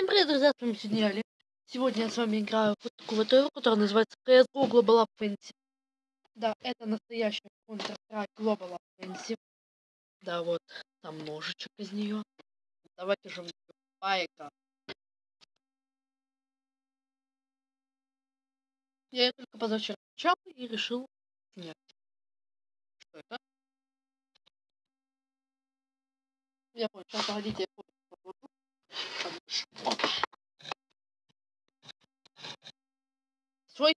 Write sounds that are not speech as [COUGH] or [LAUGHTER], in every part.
Всем привет, друзья, с вами сегодня Али. Сегодня я с вами играю вот такую вот игру, которая называется CSGO Global Offensive. Да, это настоящая Counter-Strike Global Offensive. Да, вот, там ножичек из нее. Давайте же поиграем. Я ее только позавчера включал и решил снять. Что это? Я понял, сейчас погодите, я понял. Свой?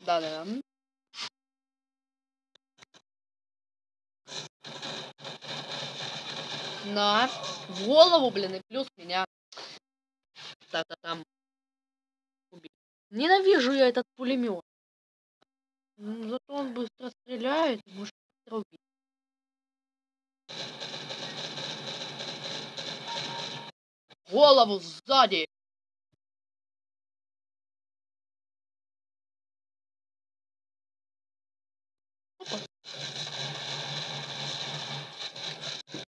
Да-да. На. В голову, блин, и плюс меня. Так-то там. Убить. Ненавижу я этот пулемет. Зато он быстро стреляет, может быстро убить. Голову сзади.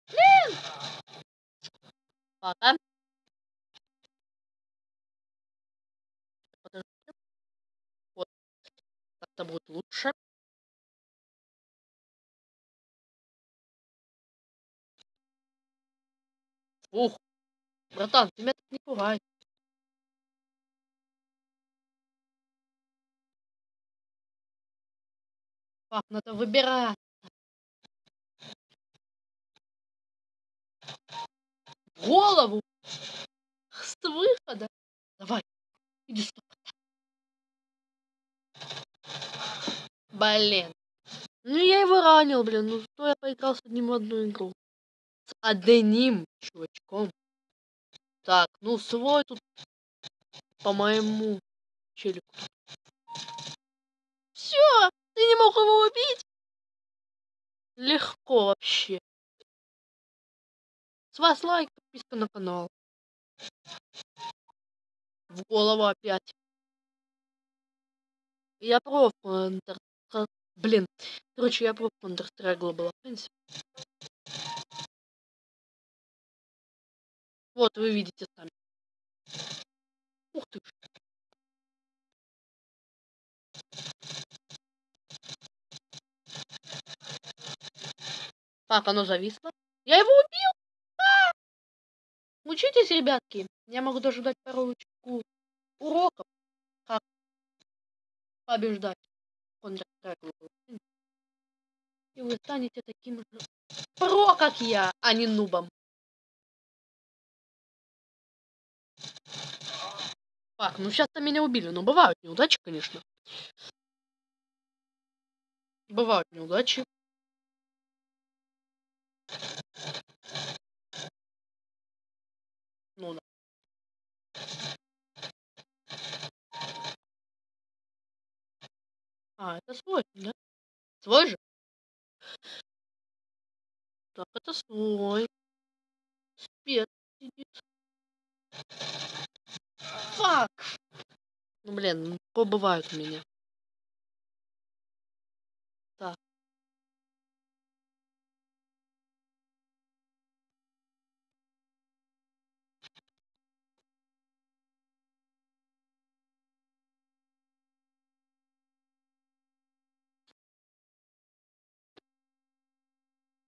Блин! Пока. Подождите. Вот. Так-то будет лучше. Ух. Братан, тебя так не пугай. Так, надо выбирать. голову с выхода. Давай, иди сюда. Блин. Ну я его ранил, блин. Ну что я поиграл с одним в одну игру. С одним чувачком. Так, ну свой тут по моему челику. Все, ты не мог его убить? Легко вообще. С вас лайк, подписка на канал. В голову опять. Я про Counter... Блин. Короче, я про Counter-Strike Global Offensive. Вот, вы видите сами. Ух ты. Так, оно зависло. Я его убил! Учитесь, ребятки. Я могу даже дать парочку уроков, как побеждать И вы станете таким же про, как я, а не нубом. Так, ну сейчас-то меня убили, но бывают неудачи, конечно. Бывают неудачи. Ну да. А, это свой, да? Свой же? Так, это свой. Спец сидит. Фак! Ну, блин, ну, бывают у меня. Так.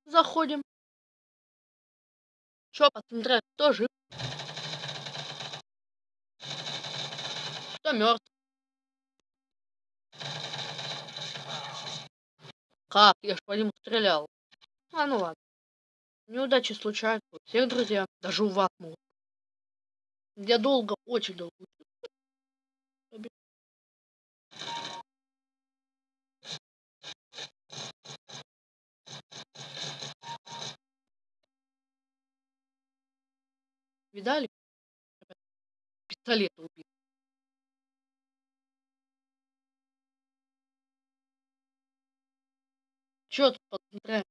Заходим. Чё, посмотреть, кто жив? Кто мертв? Как? Я ж по нему стрелял. А, ну ладно. Неудачи случаются у всех, друзья. Даже у вас могут. Я долго, очень долго Видали? Пистолет убил. счет по контракту.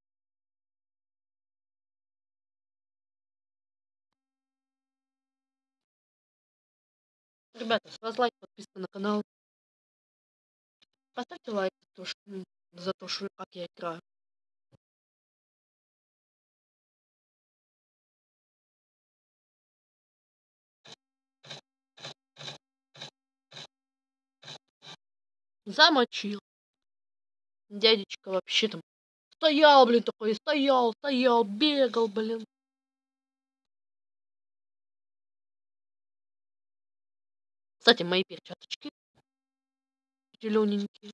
Ребята, с вас лайк, подписка на канал. Поставьте лайк за то, что, за то, что как я играю. Замочил. Дядечка вообще там стоял, блин, такой, стоял, стоял, бегал, блин. Кстати, мои перчаточки зелененькие.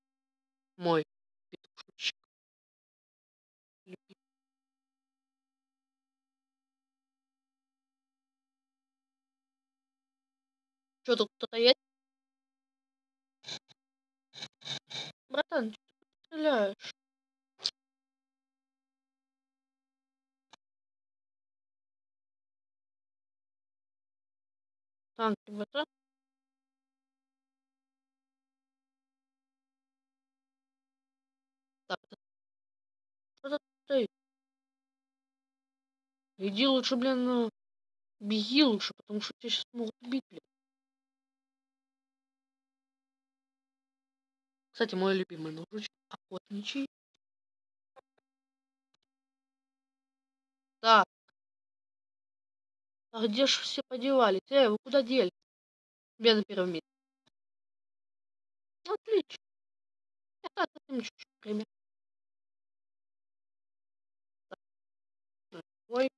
Мой петушечек. Что тут кто-то есть? Братан, ты стреляешь? Стоит? Иди лучше, блин, беги лучше, потому что тебя сейчас могут убить, блин. Кстати, мой любимый ножичек охотничий. Так. А где же все подевались? Эй, вы куда дели? Меня на первом месте. Отлично. Это совсем чуть-чуть пример. Ой.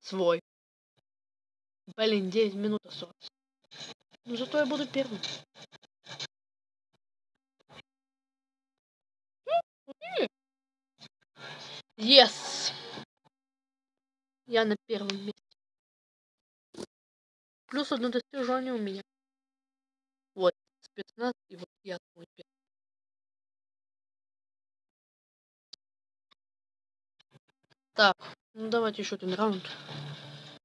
Свой. Блин, 9 минут осталось. Ну зато я буду первым. Yes! Я на первом месте. Плюс одно достижение у меня. Вот, спецназ, и вот я свой первый. Так, ну давайте еще один раунд.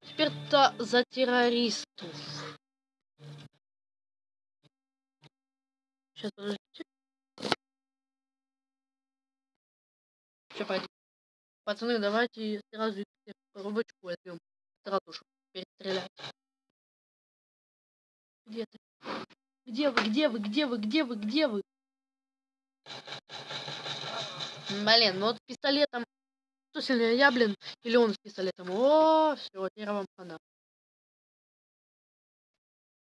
Теперь-то за террористов. Сейчас, подождите. Все, пойдем. Пацаны, давайте сразу коробочку возьмем. Сразу, чтобы перестрелять. Где ты? Где вы, где вы, где вы, где вы, где вы? Блин, ну вот пистолетом кто сильнее, я, блин, или он с пистолетом? О, все, теперь вам хана.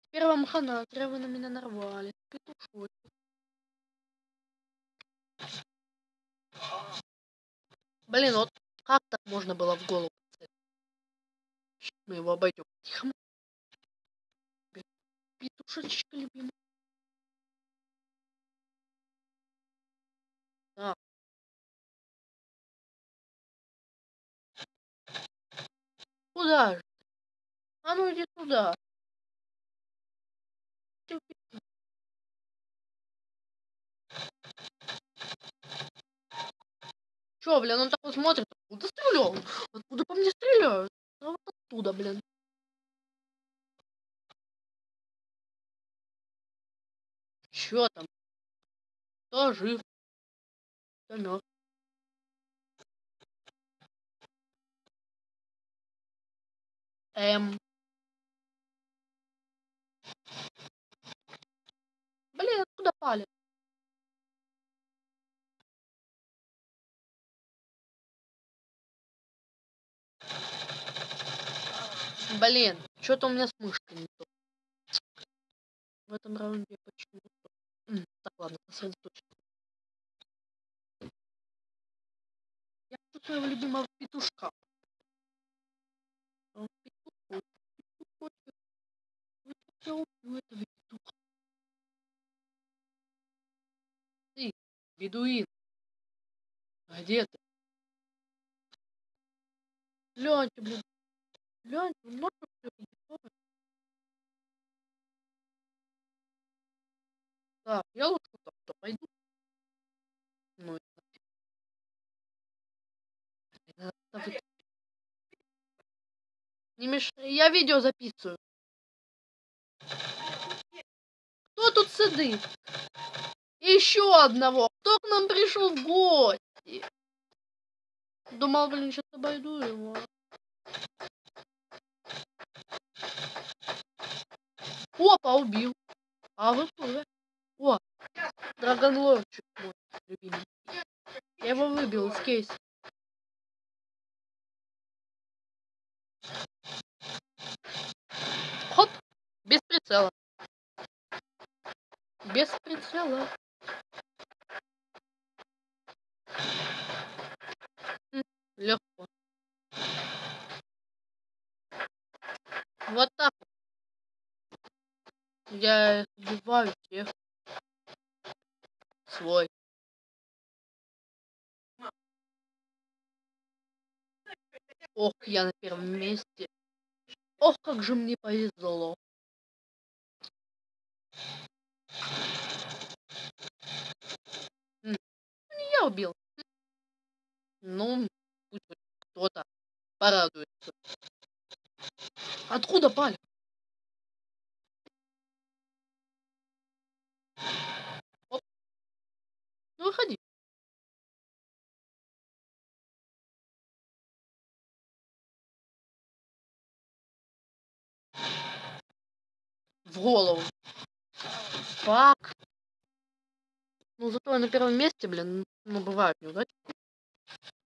Теперь вам хана, зря вы на меня нарвали. Петушочек. Блин, вот как так можно было в голову? Мы его обойдем. Тихо. Петушечка любимый. Так. Куда же? А ну иди туда. Чё, блин, он такой смотрит, откуда стрелял? Откуда по мне стреляют? А вот оттуда, блин. Чё там? Кто жив? Кто мертв? Эм. Блин, откуда палец? Блин, что-то у меня с мышкой не то. В этом раунде почему-то. Так, ладно, сосредоточься. Я хочу своего любимого петушка. Он петух, петух, петух. Я убью этого петуха. Ты, бедуин. Где ты? Гляньте, блин. Глянь, много всего Так, я лучше так-то пойду. Ну, это... Не мешай, я видео записываю. Кто тут сидит? Еще одного. Кто к нам пришел в гости? Думал, блин, сейчас обойду его. Опа, убил. А вы кто? О, Драгонлорчик мой любимый. Я его выбил из кейса. прицела. Без прицела. Легко. Вот так. Я убиваю всех. Свой. Ох, я на первом месте. Ох, как же мне повезло. Не я убил. Ну, кто-то порадуется. Откуда паль? Оп. Ну, выходи. В голову. Фак. Ну, зато я на первом месте, блин, ну, бывают неудачи.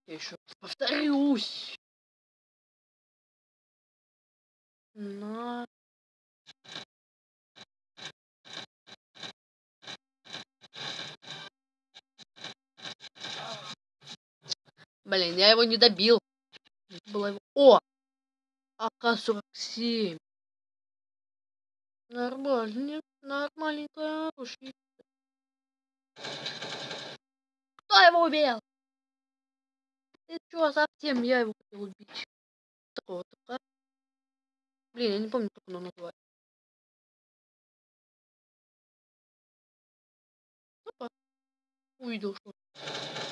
Я еще повторюсь. На. Блин, я его не добил. Было его... О! АК-47. Нормально, нормальненькое оружие. Кто его убил? Чё, совсем я его хотел убить? Такого такая. Блин, я не помню, как оно называется. Опа. Увидел, что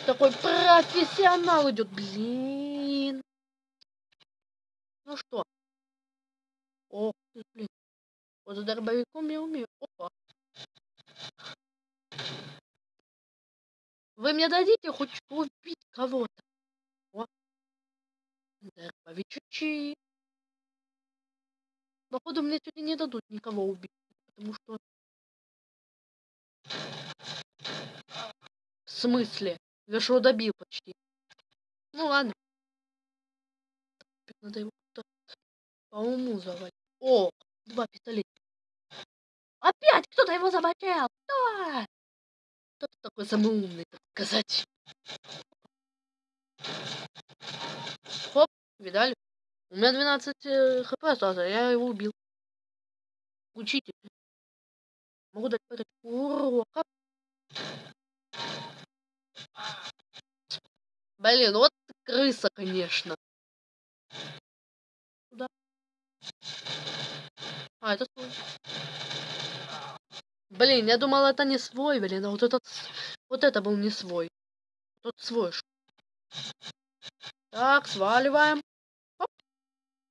такой профессионал идет. Блин. Ну что? Ох ты, блин. Вот за дробовиком я умею. Опа. Вы мне дадите хоть убить кого-то? Дробовички. Походу мне сегодня не дадут никого убить, потому что... В смысле? Я добил почти. Ну ладно. Надо его по уму завалить. О, два пистолета. Опять кто-то его замочил. Кто? Кто-то такой самый умный, так сказать. Хоп, видали? У меня 12 э, хп осталось, а я его убил. Учитель. Могу дать парочку урока. Блин, вот крыса, конечно. Куда? А, это свой. Блин, я думал, это не свой, блин, а вот этот... Вот это был не свой. Тот свой. Так, сваливаем.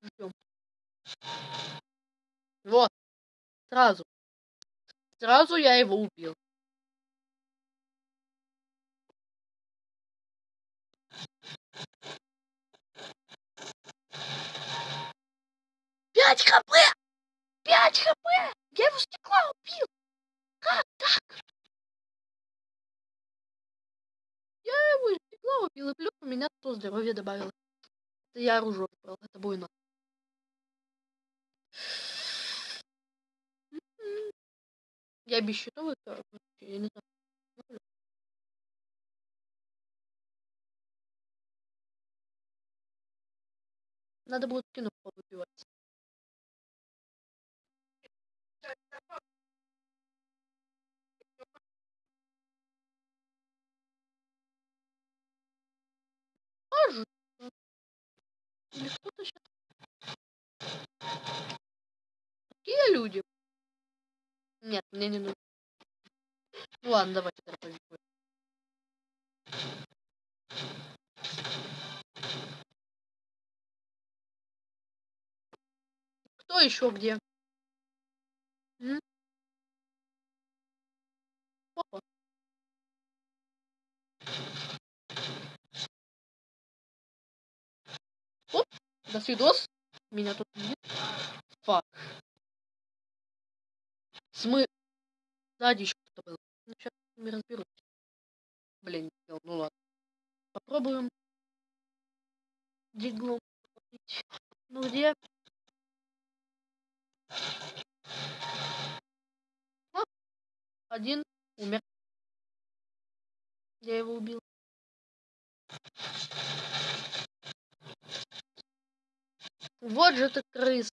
Ждем. Вот. Сразу. Сразу я его убил. Пять хп! Пять хп! Я его стекла убил! Как так? Я его стекла убил, и плюс у меня 100 здоровья добавилось. Это я оружие выбрал, это буйно. Я без щитовых, я не знаю. Надо будет кино повыбивать. Может. Или кто-то сейчас Какие люди? Нет, мне не нужно. Ну ладно, давайте дробовик. Кто еще где? М? Опа. Оп, до свидос. Меня тут нет. Фак. Смы... Сзади еще кто-то был. Ну, сейчас с ними разберусь. Блин, ну ладно. Попробуем. Диглом. Ну где? Один умер. Я его убил. Вот же ты крыс.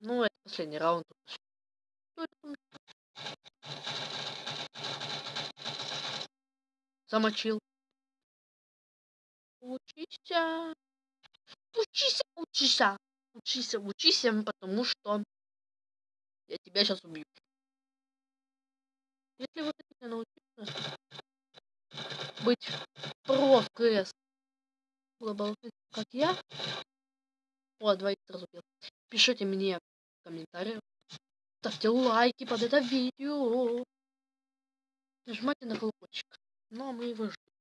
Ну, это последний раунд. Замочил. Учися. Учися, учися. Учися, учися, потому что я тебя сейчас убью. Если вы хотите научиться быть про в КС, как я, о, двоих сразу убил. Пишите мне в комментариях, ставьте лайки под это видео, нажимайте на колокольчик. Ну, а мы его ждем.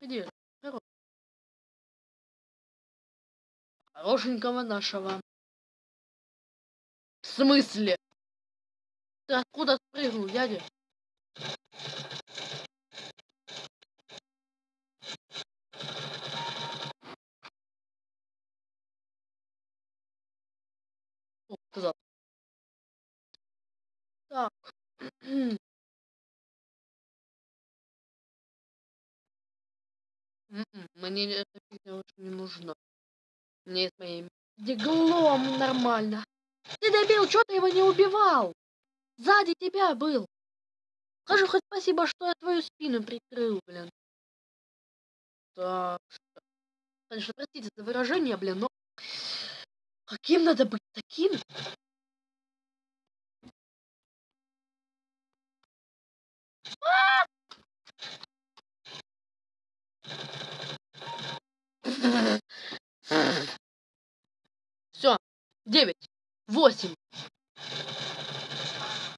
Где? Хорош. Хорошенького нашего. В смысле? Ты откуда спрыгнул, дядя? Сказал. Так. [CLEARS THROAT] М-м, мне эта фигня не нужна. Мне с моим диглом нормально. Ты добил, что ты его не убивал? Сзади тебя был. Скажи хоть спасибо, что я твою спину прикрыл, блин. Так. Конечно, простите за выражение, блин, но... Каким надо быть таким? Все. Девять. Восемь.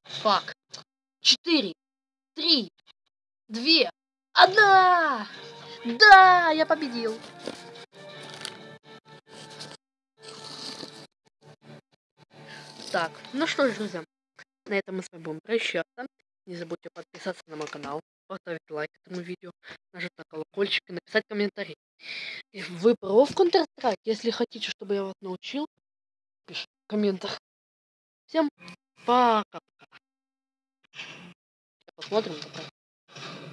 Фак. Четыре. Три. Две. Одна! Да, я победил. Так, ну что ж, друзья, на этом мы с вами будем прощаться. Не забудьте подписаться на мой канал, поставить лайк этому видео, нажать на колокольчик и написать комментарий. И вы про в Counter-Strike? Если хотите, чтобы я вас научил, пишите в комментах. Всем пока-пока. Посмотрим. Пока.